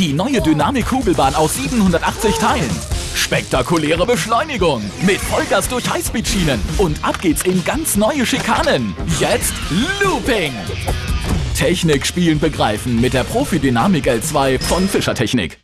Die neue Dynamik-Kugelbahn aus 780 Teilen. Spektakuläre Beschleunigung mit Vollgas durch Highspeed-Schienen. Und ab geht's in ganz neue Schikanen. Jetzt Looping. Technik spielen begreifen mit der Profi Dynamik L2 von Fischer Technik.